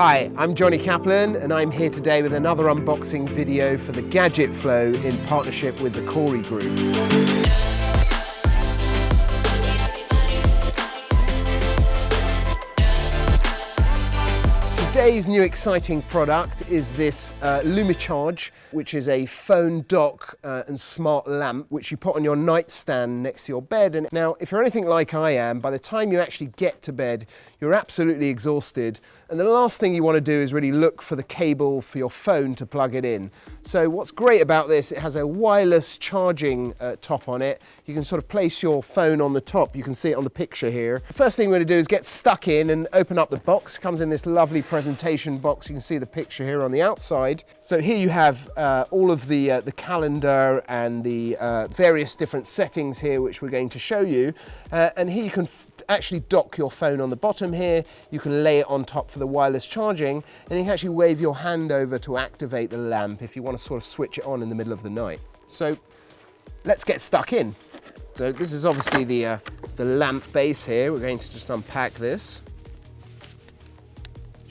Hi, I'm Johnny Kaplan and I'm here today with another unboxing video for the Gadget Flow in partnership with the Corey Group. Today's new exciting product is this uh, Lumicharge, which is a phone dock uh, and smart lamp, which you put on your nightstand next to your bed. And now, if you're anything like I am, by the time you actually get to bed, you're absolutely exhausted. And the last thing you want to do is really look for the cable for your phone to plug it in. So what's great about this, it has a wireless charging uh, top on it. You can sort of place your phone on the top. You can see it on the picture here. The first thing we're going to do is get stuck in and open up the box. It comes in this lovely presentation box. You can see the picture here on the outside. So here you have uh, all of the, uh, the calendar and the uh, various different settings here, which we're going to show you. Uh, and here you can actually dock your phone on the bottom here. You can lay it on top for the wireless charging and you can actually wave your hand over to activate the lamp if you want to sort of switch it on in the middle of the night. So let's get stuck in. So this is obviously the, uh, the lamp base here. We're going to just unpack this.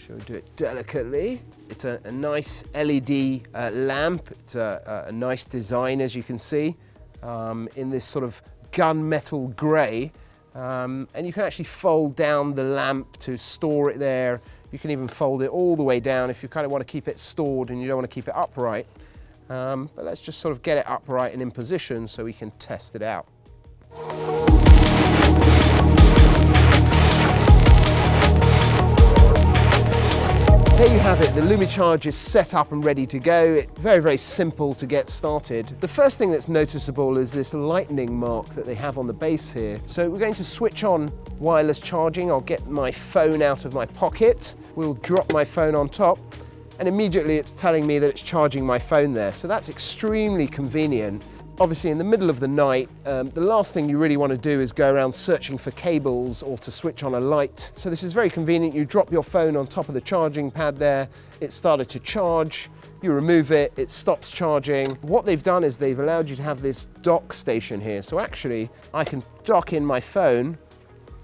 Shall we do it delicately? It's a, a nice LED uh, lamp. It's a, a, nice design, as you can see, um, in this sort of gunmetal grey. Um, and you can actually fold down the lamp to store it there. You can even fold it all the way down if you kind of want to keep it stored and you don't want to keep it upright. Um, but let's just sort of get it upright and in position so we can test it out. There you have it, the Lumicharge is set up and ready to go. It's very, very simple to get started. The first thing that's noticeable is this lightning mark that they have on the base here. So we're going to switch on wireless charging. I'll get my phone out of my pocket. We'll drop my phone on top and immediately it's telling me that it's charging my phone there. So that's extremely convenient Obviously in the middle of the night, um, the last thing you really want to do is go around searching for cables or to switch on a light. So this is very convenient. You drop your phone on top of the charging pad there, it started to charge, you remove it, it stops charging. What they've done is they've allowed you to have this dock station here. So actually I can dock in my phone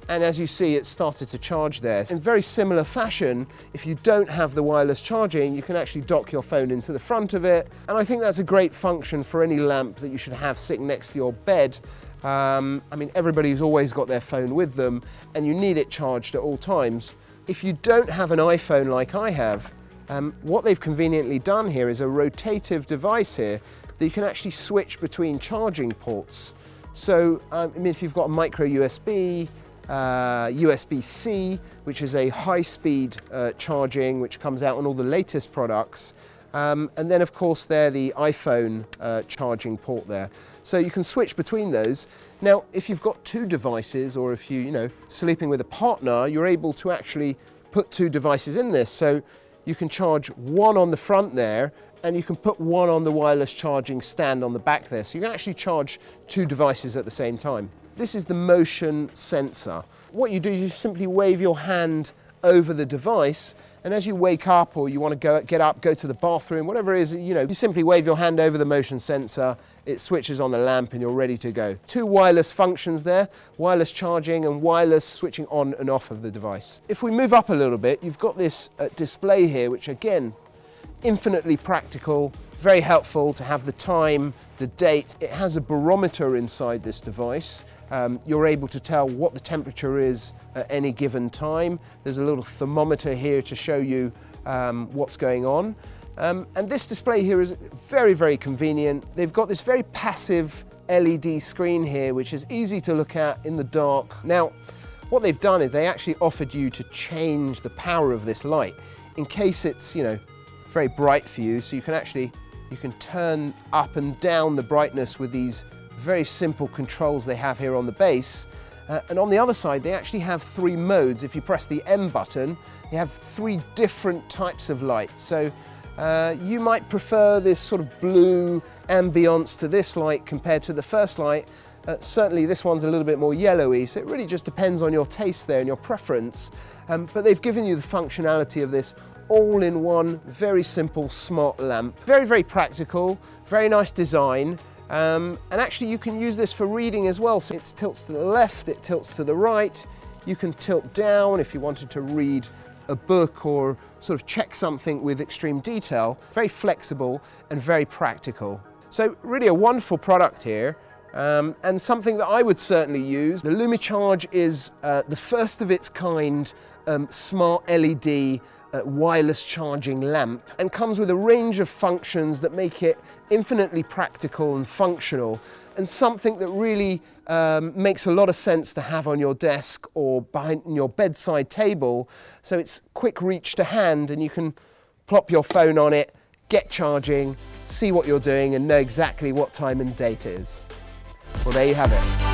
and as you see it started to charge there. In very similar fashion, if you don't have the wireless charging, you can actually dock your phone into the front of it. And I think that's a great function for any lamp that you should have sitting next to your bed. Um, I mean, everybody's always got their phone with them and you need it charged at all times. If you don't have an iPhone like I have, um, what they've conveniently done here is a rotative device here that you can actually switch between charging ports. So, um, I mean, if you've got a micro USB, uh, USB-C, which is a high-speed uh, charging, which comes out on all the latest products. Um, and then, of course, there the iPhone uh, charging port there. So you can switch between those. Now, if you've got two devices, or if you, you know, sleeping with a partner, you're able to actually put two devices in this. So you can charge one on the front there, and you can put one on the wireless charging stand on the back there. So you can actually charge two devices at the same time. This is the motion sensor. What you do is you simply wave your hand over the device and as you wake up or you want to go get up, go to the bathroom, whatever it is, you know, you simply wave your hand over the motion sensor, it switches on the lamp and you're ready to go. Two wireless functions there, wireless charging and wireless switching on and off of the device. If we move up a little bit, you've got this uh, display here, which again, infinitely practical, very helpful to have the time, the date. It has a barometer inside this device um, you're able to tell what the temperature is at any given time. There's a little thermometer here to show you um, what's going on. Um, and this display here is very, very convenient. They've got this very passive LED screen here, which is easy to look at in the dark. Now, what they've done is they actually offered you to change the power of this light in case it's, you know, very bright for you. So you can actually, you can turn up and down the brightness with these very simple controls they have here on the base. Uh, and on the other side, they actually have three modes. If you press the M button, you have three different types of light. So uh, you might prefer this sort of blue ambience to this light compared to the first light. Uh, certainly this one's a little bit more yellowy, so it really just depends on your taste there and your preference. Um, but they've given you the functionality of this all in one very simple smart lamp. Very, very practical, very nice design. Um, and actually you can use this for reading as well. So it tilts to the left, it tilts to the right. You can tilt down if you wanted to read a book or sort of check something with extreme detail. Very flexible and very practical. So really a wonderful product here. Um, and something that I would certainly use. The LumiCharge is uh, the first of its kind um, smart LED wireless charging lamp and comes with a range of functions that make it infinitely practical and functional and something that really um, makes a lot of sense to have on your desk or behind your bedside table so it's quick reach to hand and you can plop your phone on it, get charging, see what you're doing and know exactly what time and date is. Well, there you have it.